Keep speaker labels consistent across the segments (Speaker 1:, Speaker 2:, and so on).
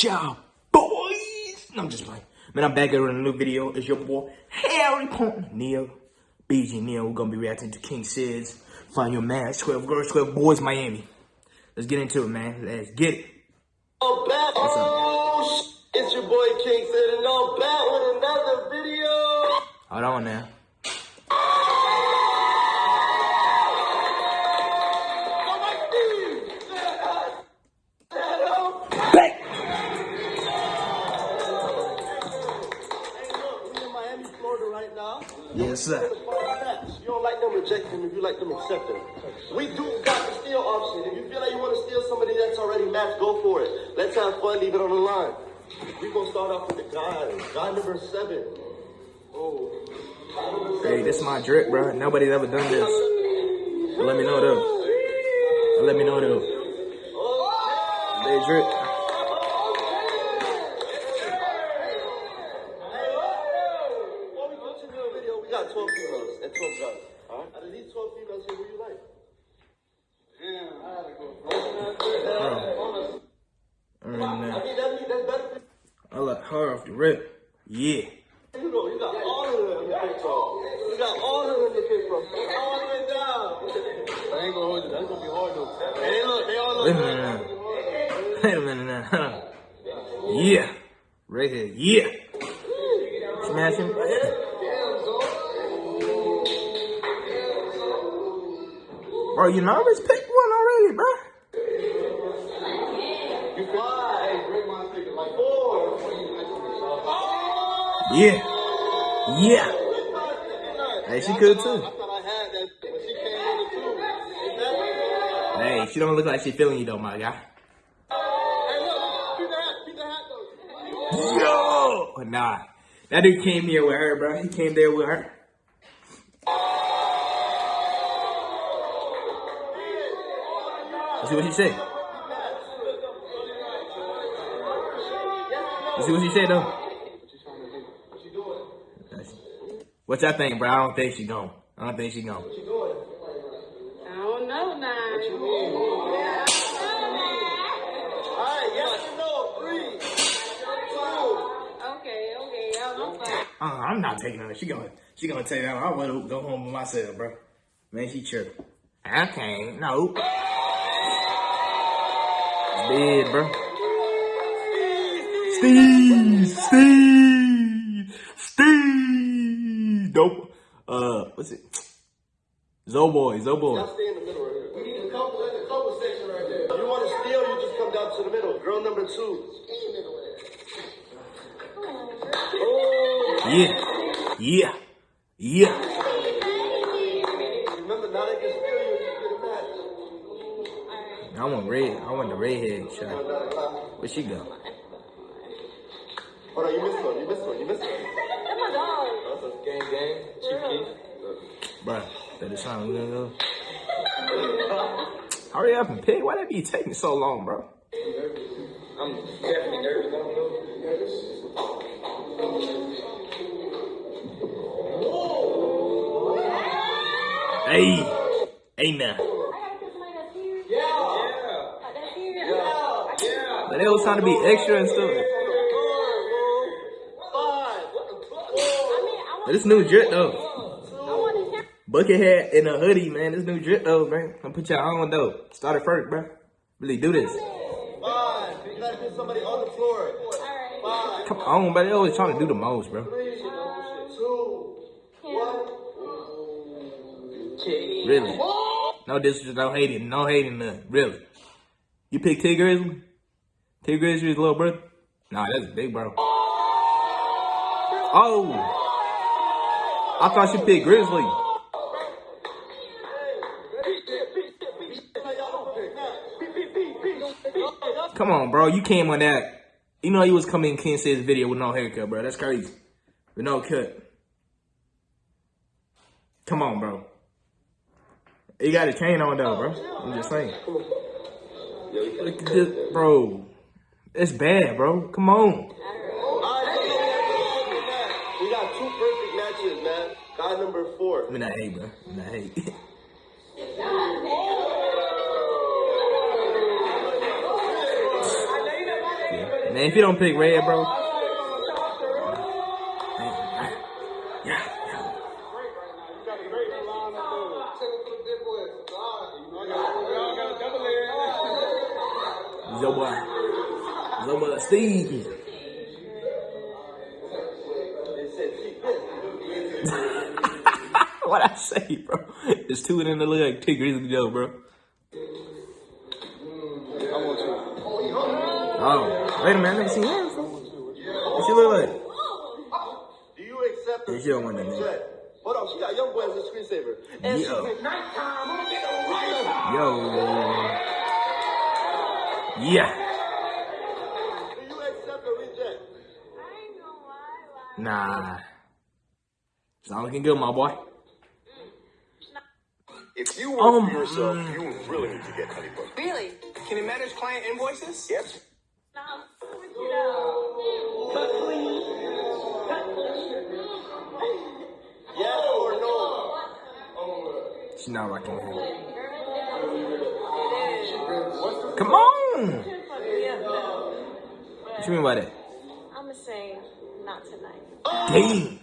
Speaker 1: y'all, boys. No, I'm just playing. Man, I'm back here with a new video. It's your boy, Harry Pont, Neil, BG Neil. We're gonna be reacting to King Sid's Find Your Man, 12 Girls, 12 Boys, Miami. Let's get into it, man. Let's get it.
Speaker 2: I'm back. Oh, it's your boy King Sid, and I'm back with another video.
Speaker 1: Hold on now. Sir.
Speaker 2: You don't like them, reject them. If you like them, accept them. We do got the steal option. If you feel like you want to steal somebody that's already matched, go for it. Let's have fun. Leave it on the line. We gonna start off with the guy. Guy number seven. Oh.
Speaker 1: Hey, this is my drip, bro. Nobody's ever done this. Let me know though. Let me know though. Oh, they drip.
Speaker 2: Before we continue the video, we got 12 females and 12 guys. Alright? Out of these 12 females here, who you like? Damn, I had to go.
Speaker 1: And,
Speaker 2: I
Speaker 1: uh,
Speaker 2: mean, that mean that's better for
Speaker 1: I like her off the rip. Yeah.
Speaker 2: you though. You got all of them in the pick from. You got all of them in the pick from. All the way down. I ain't gonna hold you. That's gonna be hard though. Hey, look, they all
Speaker 1: Wait
Speaker 2: look
Speaker 1: a minute now. Wait a minute now. Yeah. Right here. Yeah. Smash him. Bro, you nervous? Pick one already, bro.
Speaker 2: You fly. Hey, break my ticket. Like four.
Speaker 1: Yeah. Yeah. Hey, she could too.
Speaker 2: I thought I had that, but she came in it too.
Speaker 1: Hey, she don't look like she feeling you though, my guy.
Speaker 2: Hey, look, keep the hat, keep the hat though.
Speaker 1: Yo! Nah. That dude came here with her, bro. He came there with her. Let's see what she say. Let's see what she say though. What y'all think, bro? I don't think she gone. I don't think she gone.
Speaker 3: I don't know now.
Speaker 2: Alright, yes or no? Three, two,
Speaker 3: Okay, okay, I'm fine.
Speaker 1: Uh, I'm not taking her. She gonna she gonna take that. I want to go home with myself, bro. Man, she tripping. I can't. No. It's dead, bro. Steve, Steve, Steve. Dope. Uh, what's it? Zoboy, Zoboy.
Speaker 2: Y'all stay in the middle right here. We need a couple in the couple section right there. If you want to steal, you just come down to the middle. Girl number two. Oh,
Speaker 1: Yeah, yeah, yeah.
Speaker 2: remember now they can steal you if you get a match.
Speaker 1: I want red. I want the redhead shot. Where she go?
Speaker 2: Hold on, you missed one. You missed one. You missed one.
Speaker 3: That's my dog.
Speaker 2: That's a gang gang. Chief Keef.
Speaker 1: Bruh, that is something good though. Hurry up and pick. Why that be taking so long, bro?
Speaker 2: I'm definitely nervous. I don't know.
Speaker 1: Hey, hey now.
Speaker 3: I gotta put somebody that's here.
Speaker 2: Yeah.
Speaker 3: Like, that's here.
Speaker 2: Yeah. Yeah.
Speaker 1: But they was trying to be extra and stuff.
Speaker 2: Five. What the fuck?
Speaker 3: I mean, I
Speaker 1: But
Speaker 3: want,
Speaker 1: this new drip though.
Speaker 3: I want his hair.
Speaker 1: Bucket hat and a hoodie, man. This new drip though, man. I'm put y'all on though. Start it first, bro. Really do this. Come on, but they always trying to do the most, bro. Really. No disrespect, no hating, no hating nothing. Really. You pick T Grizzly? T little brother? Nah, that's big bro. Oh. I thought you picked Grizzly. Come on, bro. You came on that. You know you was coming in King Sid's video with no haircut, bro. That's crazy. With no cut. Come on, bro. You got a chain on though, bro. I'm just saying. Look at this, bro. It's bad, bro. Come on.
Speaker 2: We got two perfect matches, man. Guy number four.
Speaker 1: I mean, I hate, bro. I mean, I hate. Man, if you don't pick red, bro. Yeah. Yo, boy. Yo, boy, Steve. What I say, bro? It's two in the leg, two grizzly Joe, bro. Oh, wait a minute, I never seen him. before. What she look like?
Speaker 2: Do you accept the
Speaker 1: Yeah, she don't want that nigga.
Speaker 2: Hold on, she got young boy as a screensaver. And
Speaker 1: Yeah.
Speaker 2: she's at nighttime. I'm gonna get a rider.
Speaker 1: Yo. Yeah.
Speaker 2: Do you accept or reject?
Speaker 3: I ain't gonna lie,
Speaker 1: Nah. It's all looking good, my boy.
Speaker 4: If you work
Speaker 1: Um,
Speaker 4: for yourself,
Speaker 1: mm.
Speaker 4: you really need to get Honeybook.
Speaker 3: really?
Speaker 5: Can it manage client invoices?
Speaker 4: Yes.
Speaker 1: She's not rocking with him. Come on. What you mean by that?
Speaker 3: I'ma say not tonight.
Speaker 1: Damn.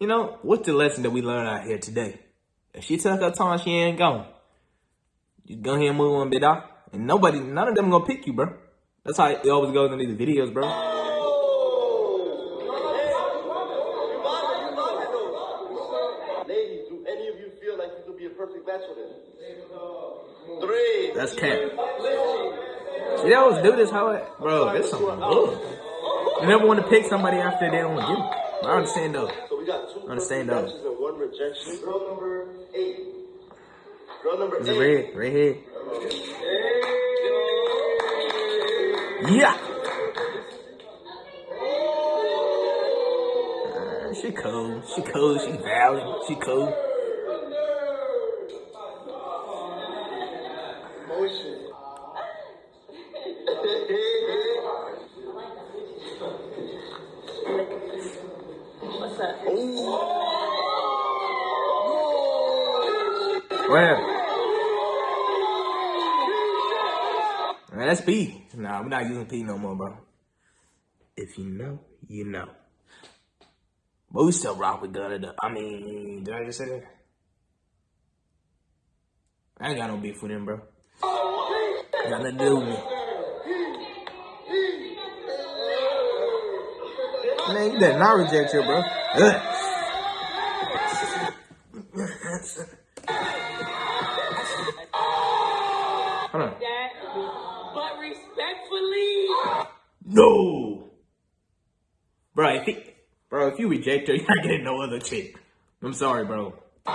Speaker 1: You know, what's the lesson that we learned out here today? If she took her time, she ain't gone. You go ahead and move on, bit dog. And nobody, none of them gonna pick you, bro. That's how it always goes in these videos, bro.
Speaker 2: Ladies, do any of you feel like you could be a perfect match for this? Three.
Speaker 1: That's cap. See, they always do this, how it, bro, that's something good. You never want to pick somebody after they don't get it. I understand though.
Speaker 2: Two
Speaker 1: Understand
Speaker 2: though. and one rejection. Girl number eight. Girl number eight.
Speaker 1: red? Red head? Yeah. She cool. She cool. She valid. She cool. We're not using P no more, bro. If you know, you know. But we still rock with Gunna. I mean, did I just say that? I ain't got no beef with him, bro. Got nothing to do with me. Man, you better not reject her, bro. Ugh. Reject you're not getting no other chick. I'm sorry, bro. No.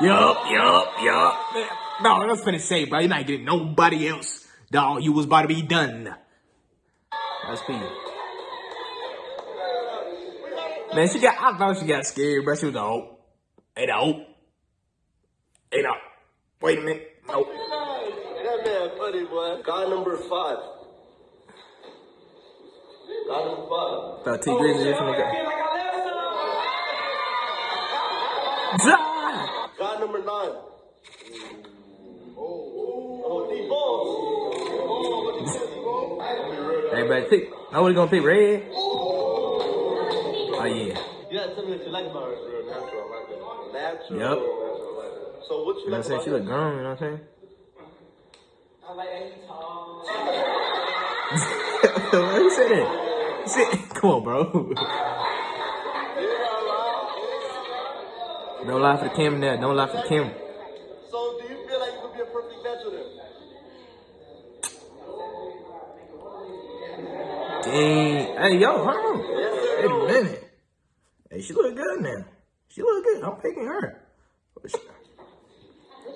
Speaker 1: Yup, yup, yup. No, I was finna say, bro, you're not getting nobody else. Dog, you was about to be done. That's P. Man, she got, I thought she got scared, bro. She was like, oh, hey, no. Hey, no. Wait a minute. Nope.
Speaker 2: Man funny, boy. Guy number five. God number five.
Speaker 1: Thought T Grizzly just finna go. Zah!
Speaker 2: Guy number nine. Oh, D balls.
Speaker 1: Everybody pick. Nobody gonna pick red. Oh yeah.
Speaker 2: You gotta tell me what you like about her. Natural. Natural.
Speaker 1: Yep.
Speaker 2: Natural, I like that. So what you,
Speaker 1: You know what I'm saying?
Speaker 2: about
Speaker 1: She look grown. You know what I'm saying?
Speaker 5: I like that he tall.
Speaker 1: Why you say that? Say, come on, bro. Don't lie for the camera now. Don't lie for the camera.
Speaker 2: So do you feel like you could be a perfect match with her?
Speaker 1: Dang. Hey, yo, hold on.
Speaker 2: Yes.
Speaker 1: Wait a minute. Hey, she look good now. She look good. I'm picking her.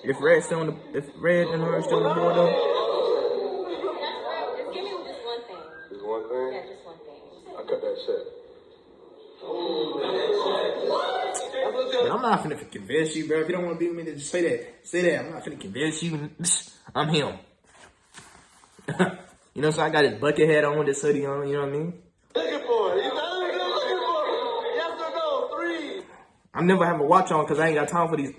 Speaker 1: If Red still on the, if Red and her still on the board though,
Speaker 3: Just give me just one thing.
Speaker 2: There's one thing.
Speaker 3: Yeah, just one thing.
Speaker 2: I cut that shit.
Speaker 1: man, I'm not finna convince you, bro. If you don't want to be with me, then just say that. Say that. I'm not finna convince you. I'm him. you know, so I got his bucket hat on with this hoodie on. You know what I mean?
Speaker 2: Looking for it. You know looking for? Yes or no? Three.
Speaker 1: I'm never having a watch on because I ain't got time for these.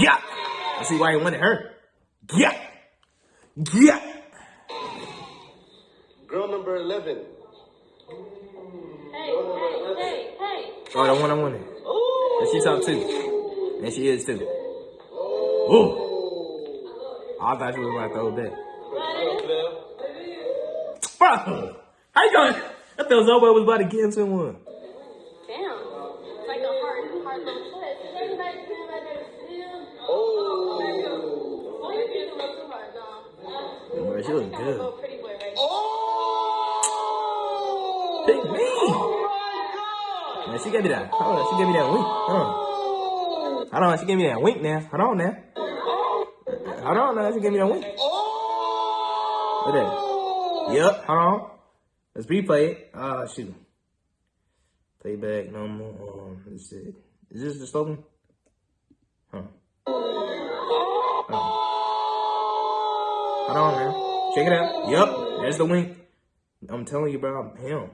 Speaker 1: Yeah. I see why he wanted her. Yeah. Yeah.
Speaker 2: Girl number 11.
Speaker 3: Hey, hey, hey, hey.
Speaker 1: Oh, the one I wanted. And she's up too. And she is too. Oh. Ooh. I thought you was about to throw that. Bro, how you going? I thought Zobo was about to get into
Speaker 3: Damn. It's like a hard, hard little twist. Everybody feel like they're still.
Speaker 2: Oh.
Speaker 3: Oh, you think a little too hard, no.
Speaker 1: Bro, she look
Speaker 3: Kind of a little
Speaker 1: good.
Speaker 3: pretty boy right
Speaker 2: Oh.
Speaker 1: Pick me.
Speaker 2: Oh my God.
Speaker 1: Man, she gave me that. Hold on, she gave me that wink. Hold on. Hold on, she gave me that wink now. Hold on now. Hold on now, she gave me that wink.
Speaker 2: Oh.
Speaker 1: Look at that. Yep, hold on. Let's replay it. Ah, shoot. Playback, no more. Um, let's see. Is this the slogan? Huh. Hold on. Hold on, man. Check it out. Yep, there's the wink. I'm telling you, bro, I'm him.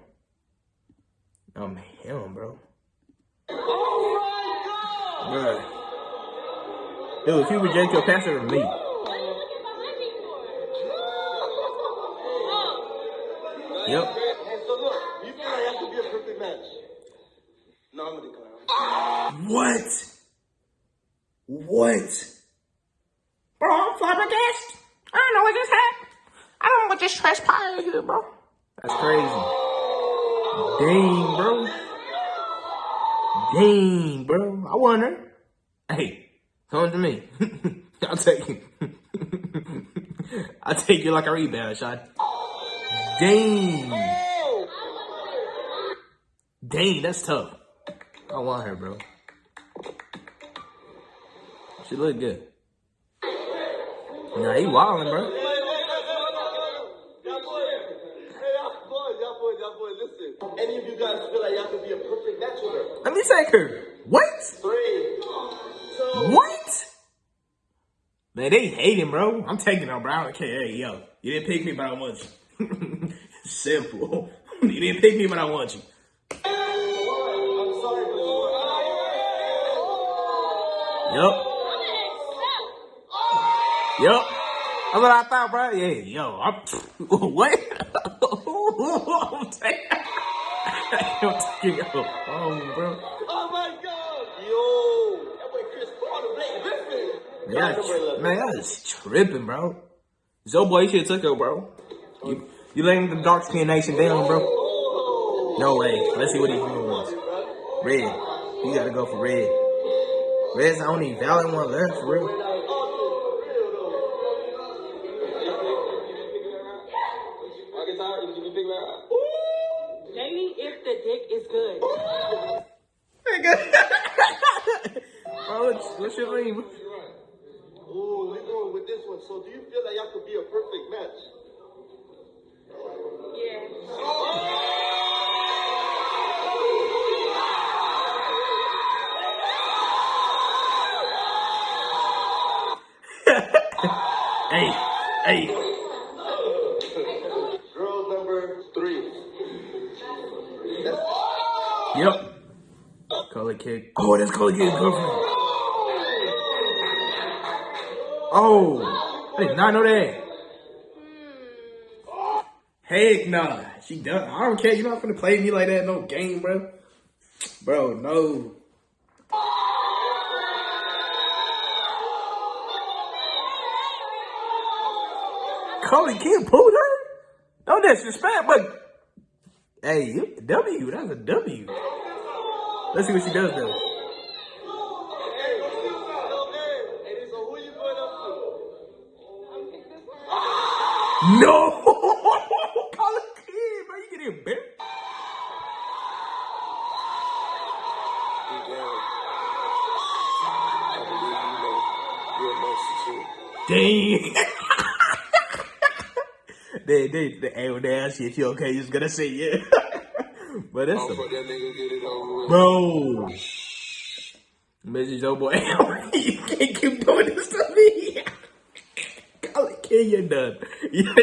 Speaker 1: I'm him, bro.
Speaker 2: Oh my God.
Speaker 1: Bro. Dude, if you reject your
Speaker 3: looking behind me?
Speaker 1: Yep.
Speaker 2: Hey, so look, I'm.
Speaker 1: What? What? Bro, flabbergasted. I don't know what just happened. I don't what this transpired here, bro. That's crazy. Dang, bro. Dang, bro. I wonder. Hey, come to me. I'll take you. I'll take you like a rebound shot. Dang. Dang, that's tough. I want her, bro. She look good. Nah, he wildin', bro.
Speaker 2: Y'all boys, hey, y'all boys, y'all boys, y'all boys, listen. Any of you guys feel like y'all could be a perfect match her.
Speaker 1: What?
Speaker 2: Three,
Speaker 1: What? Man, they hating, bro. I'm taking her, bro. I don't care. Hey, yo, you didn't pick me, but I want you. Simple. you didn't pick me, but I want you. Yup. Yup. That's what I thought, bro. Yeah, yo, I'm what? I'm taking. I'm taking her bro.
Speaker 2: Oh my God! Yo, that boy Chris Paul, the Blake Griffin.
Speaker 1: Yeah,
Speaker 2: Number 11.
Speaker 1: man, I was tripping, bro. Zo boy, you should have took her, bro. You, you letting the dark skin nation down, bro? No way. Let's see what he wants. Red. You gotta go for red. Red's the only valid one left, for real.
Speaker 3: Dating if the dick is good.
Speaker 1: bro, what's, what's your name?
Speaker 2: Ooh, we going with this one. So, do you feel like y'all could be a perfect match?
Speaker 3: Yeah.
Speaker 1: Hey, hey.
Speaker 2: Girl number three. That's
Speaker 1: Yep. Color kid. Oh, that's color kid's girlfriend. Oh, I did not know that. Heck nah. She done. I don't care. You're not gonna play me like that no game, bro. Bro, no. Colin Kid pulled her? No disrespect, but hey, W, that's a W. Let's see what she does though. No! Colin Kid, bro, you get embarrassed. Dang. They, they, they, hey, when they ask you if you okay, you just gonna say yeah. but that's a, bro. Mrs. Joe Boy, you can't keep doing this to me. Colin Kid, you're done. You're,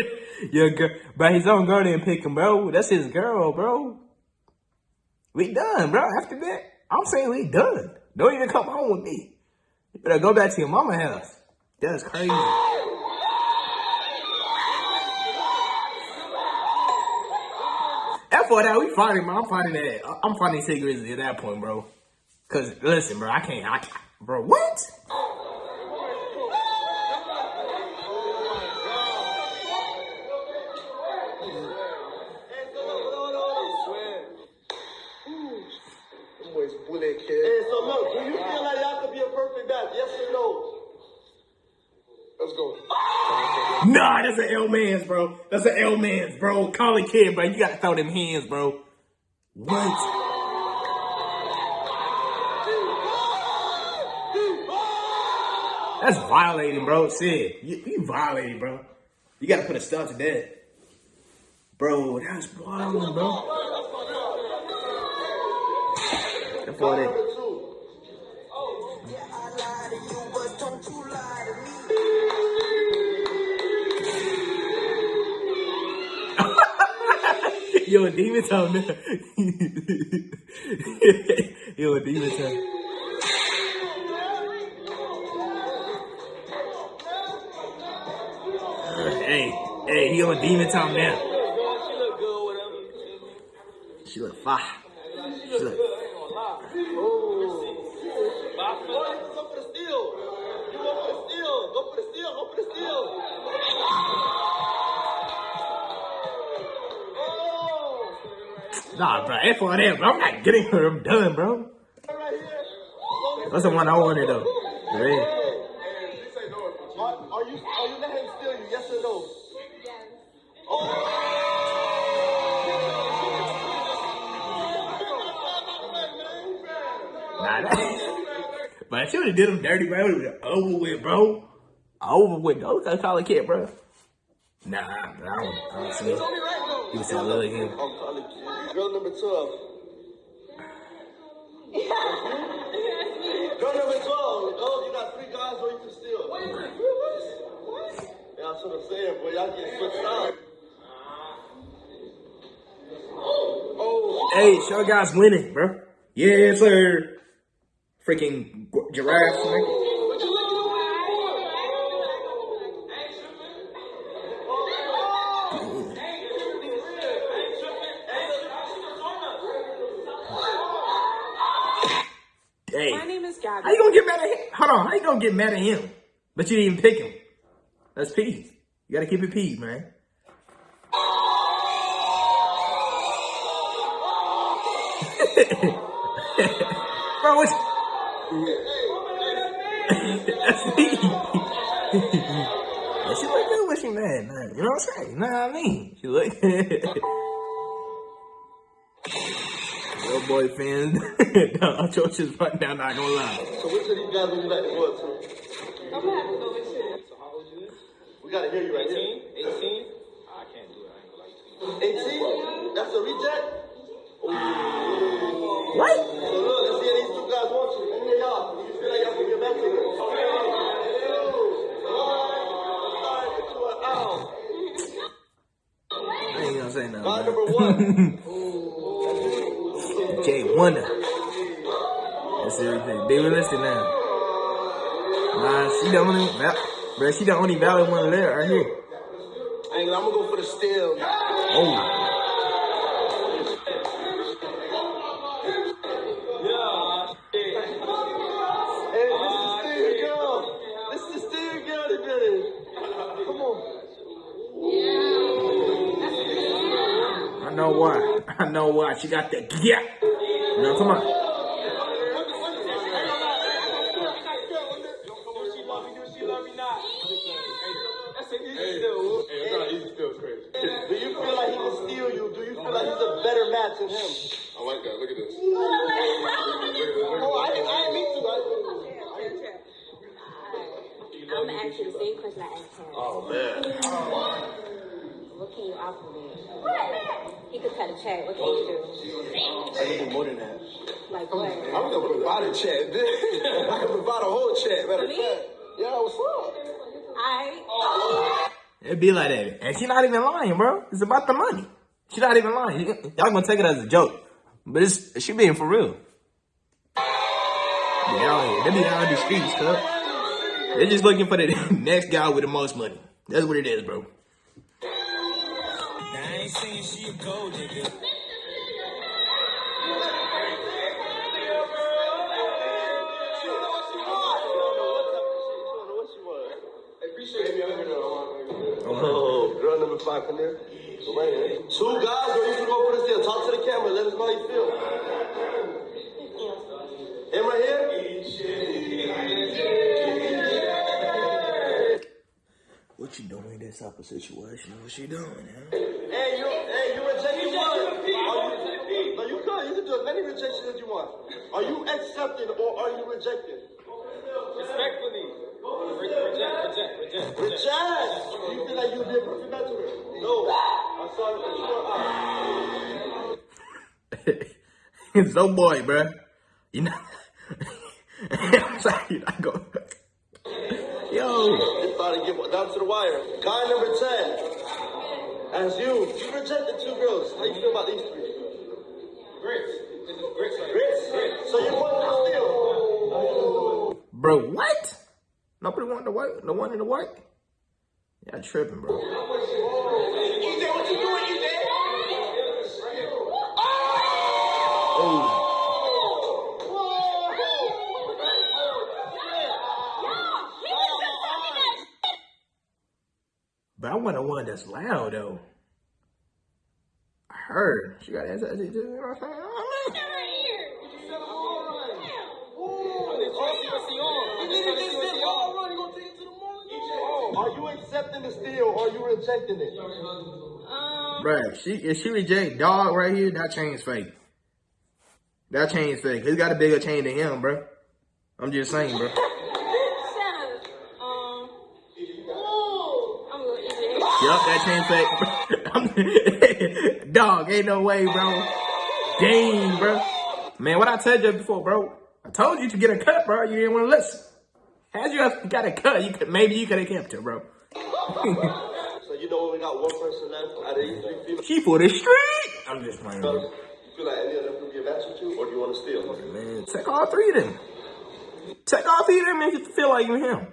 Speaker 1: you're girl, but his own girl didn't pick him, bro. That's his girl, bro. We done, bro. After that, I'm saying we done. Don't even come home with me. You better go back to your mama house. That's crazy. That we fighting, man. I'm fighting that. I'm fighting cigarettes at that point, bro. Cause listen, bro, I can't. I, bro, what?
Speaker 2: Them boys bullet kid. Hey, so look, do you feel like y'all could be a perfect match? Yes or no? Let's go.
Speaker 1: Nah, that's an L man's, bro. That's an L man's, bro. Call it kid, bro. You gotta throw them hands, bro. What? That's violating, bro. Sid, you, you violating, bro. You gotta put a stop to that. Bro, that's wild, bro. That's what Yo, a demon time now. Yo, demon time. Hey, hey, he on demon time now.
Speaker 5: She look good.
Speaker 1: She look fire. She look.
Speaker 5: But I feel like
Speaker 2: Go for the steal. Go for the steal. Go for the steal. Go for the steal.
Speaker 1: Nah, bro, F on that, bro. I'm not getting her. I'm done, bro. That's the one I wanted, though. Red.
Speaker 2: Are, you are you letting him steal you? Yes or no?
Speaker 1: Nah, that. but I should have did him dirty, bro. It over with, bro. Over with. Don't gotta call a kid, bro. Nah, I don't, I don't see it. He was saying, look at him.
Speaker 2: I'm calling kid. Girl number 12. Girl number 12. Oh, you got three guys where you can steal. Yeah, that's what I'm saying, boy. Y'all get switched out. Oh.
Speaker 1: oh, Hey, show guys winning, bro. Yes, sir. Freaking gu- giraffe. nigga. Hey,
Speaker 3: My name is Gabby.
Speaker 1: how you gonna get him? How you gonna get mad at him? But you didn't even pick him. That's peas. You gotta keep it peas, man. Bro, what's... That's me. yeah, she look good when she mad, man. You know what I'm saying? You know what I mean? She look boy fans. no, George is right now, not gonna lie.
Speaker 2: so which of these guys would you like to go up to?
Speaker 3: I'm gonna have to go with you.
Speaker 5: So how old you is?
Speaker 2: We gotta hear you right
Speaker 5: 18?
Speaker 2: here.
Speaker 5: 18? I can't do it. I ain't gonna lie to you.
Speaker 2: 18? That's a reject?
Speaker 1: What?
Speaker 2: So look, let's see if these two guys want you. Let me hear y'all. You feel like y'all can get back to them.
Speaker 1: I ain't gonna say nothing.
Speaker 2: Guy number one.
Speaker 1: Wonder. That's everything. Be realistic now. Nah, she the only, bro. She the only valid one there right here.
Speaker 2: I'm gonna go for the steal.
Speaker 1: Oh,
Speaker 2: Hey, this is Steve Girl. This is Steve Girl that. Come on.
Speaker 1: I know why. I know why. She got that yeah. Now come on.
Speaker 5: Do she love me? Do she love me not? That's an easy deal.
Speaker 2: Do you feel like he can steal you? Do you feel like he's a better match than him?
Speaker 4: I like that. Look at this.
Speaker 2: Oh, I didn't, I didn't mean to. I
Speaker 6: I'm gonna ask you the same question I asked him.
Speaker 2: Oh, man.
Speaker 6: What can you offer me? He could cut a check. What can you do?
Speaker 2: I can do more than that.
Speaker 6: Like what?
Speaker 2: I'm gonna provide a chat. I can provide a whole chat. Matter of fact. Yeah, what's up?
Speaker 6: I
Speaker 1: It be like that. And she not even lying, bro. It's about the money. She not even lying. Y'all gonna take it as a joke. But it's she being for real. They. They be out in the streets, cuz. They're just looking for the next guy with the most money. That's what it is, bro.
Speaker 5: I ain't saying she a gold digger.
Speaker 2: Girl come here. Go right here. Two guys, girl, you can go put us there. Talk to the camera. Let us know how you feel. Him right here?
Speaker 1: What you doing in this type of situation? What you doing, huh?
Speaker 2: Hey, you, hey, you rejected one. Are you, no, you could. You can do as many rejections as you want. Are you accepting or are you rejecting?
Speaker 5: Respectfully. Reject, reject, reject, reject.
Speaker 2: Reject. You feel like you'd be a perfect match with her? No. I'm sorry, but you are
Speaker 1: no boy, bro. You know. I'm sorry, you're not going. Yo.
Speaker 2: It's about to get down to the wire. Guy number 10. As you, you rejected two girls. How you feel about these three?
Speaker 5: Grits. This is grits.
Speaker 2: Grits? So you want to steal?
Speaker 1: Bro, what? Nobody wanted the white, the one in the white? Yeah, tripping, bro. Oh, but I want the one that's loud though. I heard she got ass. You know what I'm saying?
Speaker 2: Are you accepting the steal or are you rejecting it?
Speaker 1: Bruh, she if she reject dog right here, that chain's fake. That chain's fake. He's got a bigger chain than him, bro. I'm just saying, bro.
Speaker 6: Shut up. Um. I'm gonna eat it.
Speaker 1: Yup, that chain fake. dog, ain't no way, bro. Dang, bro. Man, what I told you before, bro. I told you to get a cut, bro. You didn't want to listen. Had you got a cut, you could maybe you could have kept it, bro.
Speaker 2: So you know when we got one person left out of these three females,
Speaker 1: She for the street. I'm just playing, bro.
Speaker 2: you feel like any of them could be a match with you or do you want to steal?
Speaker 1: Man, take all three of them. Take all three of them if you feel like you him.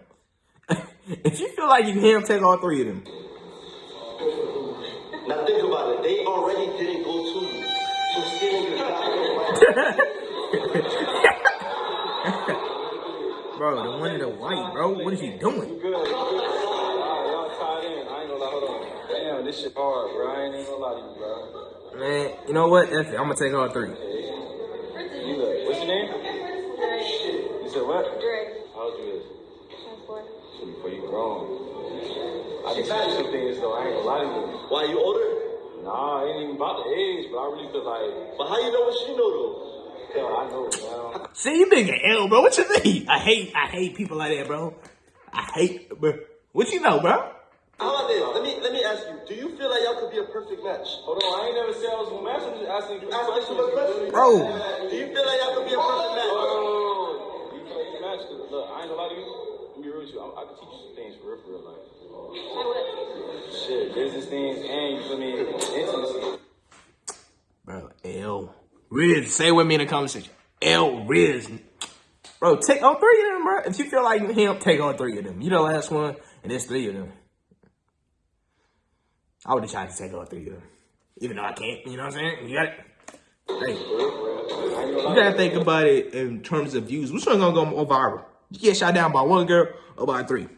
Speaker 1: if you feel like you him, take all three of them.
Speaker 2: Now think about it. They already didn't go to you. So stealing is not going
Speaker 1: bro, the one in the white, bro. What is he doing?
Speaker 5: Good. Alright, y'all tied in. I ain't gonna lie. Hold on. Damn, this shit hard, bro. I ain't even gonna lie to you, bro.
Speaker 1: Man, you know what? F it. I'm gonna take all three.
Speaker 5: You look. What's your name? You said what?
Speaker 6: Dre.
Speaker 5: How old you is?
Speaker 6: Twenty-four.
Speaker 5: Shit, Before you grown. I can tell you some things though. I ain't gonna lie to you.
Speaker 2: Why you older?
Speaker 5: Nah, I ain't even about the age, but I really feel like,
Speaker 2: But how you know what she know though?
Speaker 5: hell, I know, man.
Speaker 1: See, you big an L, bro. What you mean? I hate, I hate people like that, bro. I hate, bro. What you know, bro?
Speaker 2: How about this? Let me let me ask you. Do you feel like y'all could be a perfect match?
Speaker 5: Hold on, I ain't never said I was gonna match. I'm just asking you
Speaker 2: You asked me
Speaker 5: questions.
Speaker 2: some.
Speaker 1: Bro,
Speaker 2: Do you feel like y'all could be a perfect match?
Speaker 5: Oh, you feel like you match? 'Cause Look, I ain't gonna lie to you. Let me be real with you. I, I can teach you some things for real, for real. Like,
Speaker 6: Like what?
Speaker 5: shit, business things, and you feel me, intimacy.
Speaker 1: bro, L. Riz, say with me in the comment section. L Riz. Bro, take all three of them, bro. If you feel like him, take all three of them. You the last one, and there's three of them. I would have tried to take all three of them. Even though I can't, you know what I'm saying? You got it. Hey, you gotta think about it in terms of views. Which one gonna go more viral? You get shot down by one girl or by three?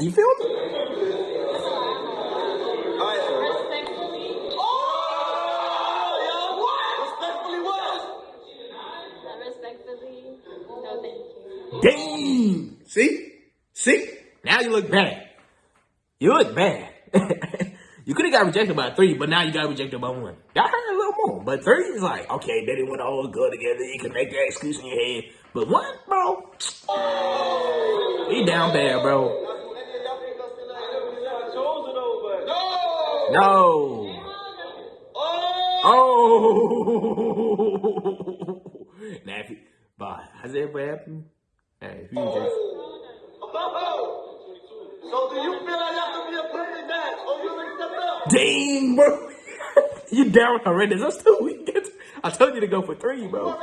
Speaker 1: You feel me? See? See? Now you look bad. You look bad. you could have got rejected by three, but now you got rejected by one. Y'all heard a little more. But three is like, okay, they didn't want all go together. You can make that excuse in your head. But one, bro, he down bad, bro.
Speaker 5: I chose it though, but
Speaker 1: No. Oh. now, if you, but has it ever happened? Hey, if you just.
Speaker 2: So do you feel like y'all could be a perfect match or you stepped up?
Speaker 1: Dang, bro. you down already. That's two. Can I told you to go for three, bro.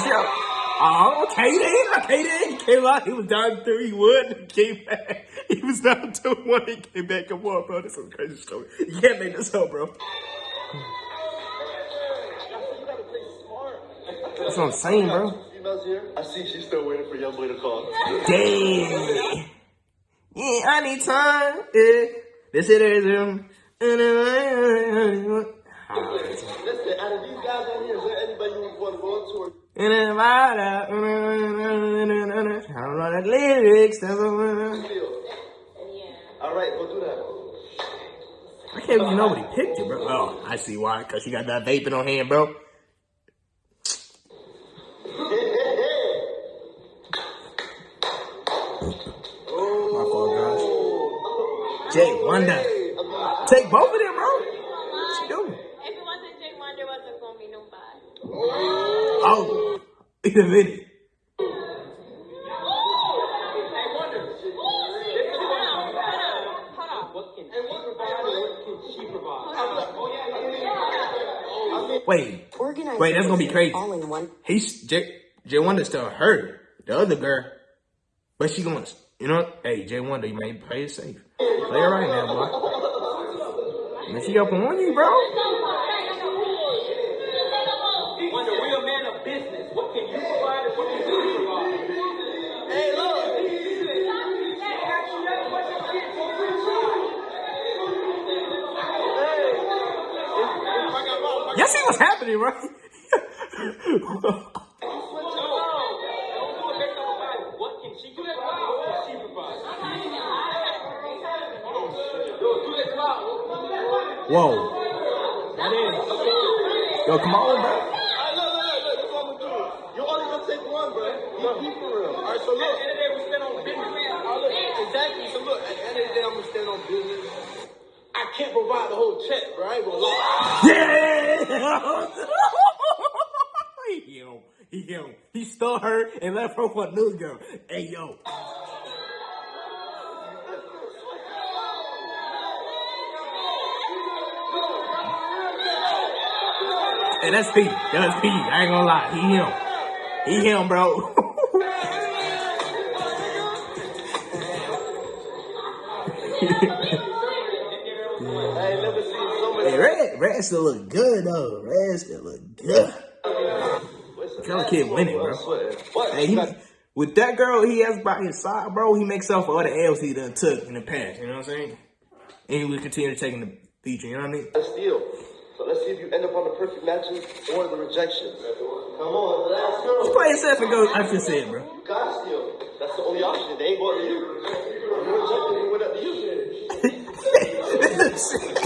Speaker 1: She up. Oh, then. Okay. He came out. He was down three one. He came back. He was down two one. He came back and won, bro. This is a crazy story. You can't make this up, bro. That's what I'm saying, bro.
Speaker 2: I see she's still waiting for young boy to call.
Speaker 1: Damn. Yeah, I need time. Yeah. This it is him.
Speaker 2: Listen, out of these guys out here, is there anybody you would want to go into or
Speaker 1: In a I don't know the lyrics. That's what
Speaker 2: feel?
Speaker 6: Yeah.
Speaker 2: All right, go do that.
Speaker 1: I can't even know what he picked you, bro. Oh, I see why. Cause she got that vaping on hand, bro. My fault, guys. Jay Wonder. Take both of them, bro. What you doing?
Speaker 6: If it wasn't Jay Wonder, wasn't gonna be nobody.
Speaker 1: Oh, in a minute.
Speaker 5: What can she provide or what can she provide?
Speaker 1: Wait, Wait, that's gonna be crazy.
Speaker 4: All in one.
Speaker 1: he's Jay. Jay Wonder still hurt the other girl, but she gonna, you know, hey J Wonder, you may play it safe. Play it right now, boy. And she up on you, bro.
Speaker 5: Wonder, we a man of business. What can you provide and what can she provide?
Speaker 2: Hey, look.
Speaker 1: Y'all see what's happening, right?
Speaker 5: Don't do it based on the body. What can she provide? What can she provide? Yo, do that cloud.
Speaker 1: Whoa. Yo, come on, bro.
Speaker 2: All right, look, look, look, look. That's what I'm gonna do. You only gonna take one, bro. You be for real. All right, so
Speaker 5: At
Speaker 2: look.
Speaker 5: the end of the day, we spend on business.
Speaker 2: Oh, look, exactly. So look, at the end of the day, I'm gonna stand on business. I can't provide the whole check, bro. I ain't gonna lie.
Speaker 1: Yeah! he him. He stole her and left her for a new girl. Hey, yo. Hey, that's Pete. That's Pete. I ain't gonna lie. He him. He him, bro. Red, Red still look good, though. Red still look good. Tell kid winning, bro. Hey, he, with that girl he has by his side, bro, he makes up for all the L's he done took in the past. You know what I'm saying? And he will continue taking the feature. You know what I mean?
Speaker 2: Let's steal. So let's see if you end up on the perfect matches or the rejection. Come on, last girl.
Speaker 1: Play yourself and go. I just said, bro.
Speaker 2: You gotta steal. That's the only option. They ain't going to you. You rejected me, what up to you?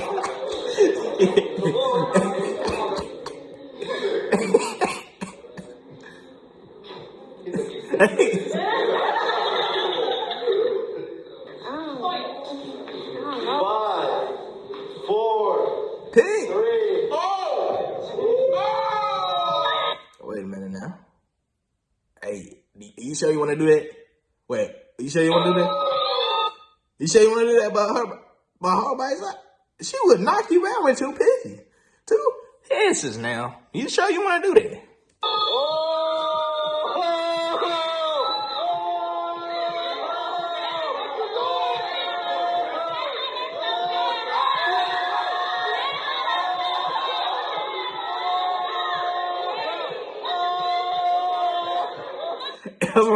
Speaker 2: Three.
Speaker 1: Wait a minute now. Hey, you sure you want to do that? Wait, you sure you want to do that? You sure you want to do that by her, by her by side? She would knock you out with two pissy. Two hisses now. You sure you want to do that? That's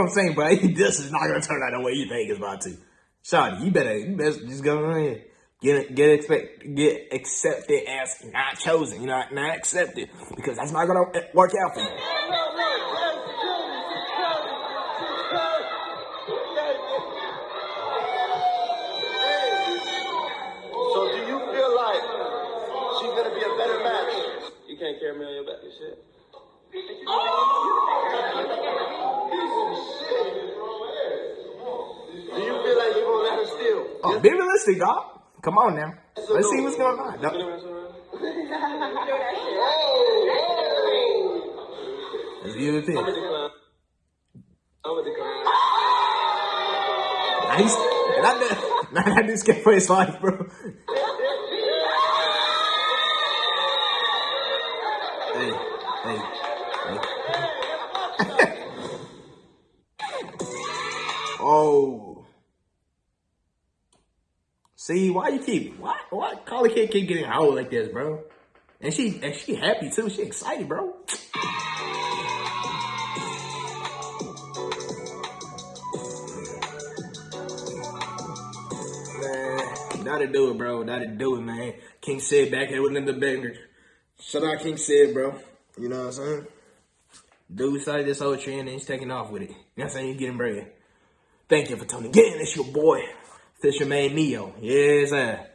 Speaker 1: what I'm saying, bro. This is not gonna turn out the way you think it's about to. Shawty, you better, you just go ahead. Get get expect, get accepted as not chosen. You know, not accepted because that's not gonna work out for you.
Speaker 2: So do you feel like she's gonna be a better match?
Speaker 5: You can't carry me on your back and shit.
Speaker 2: Do you feel like you're gonna let her steal?
Speaker 1: Oh, be realistic, dog. Come on now. Let's see what's going on. Let's it
Speaker 5: I'm a
Speaker 1: there.
Speaker 5: decline. I'm a decline.
Speaker 1: Nice. Not that, this guy for his life, bro. Why you keep why why Carly Kid keep getting old like this, bro? And she and she happy too. She excited, bro. Man, that'll do it, bro. That'll do it, man. King Sid back here with another banger. Shout out King Sid, bro. You know what I'm saying? Dude started this whole trend and he's taking off with it. You know what I'm saying? He's getting bread. Thank you for tuning in. It's your boy, Fisherman Neo. Yes, sir.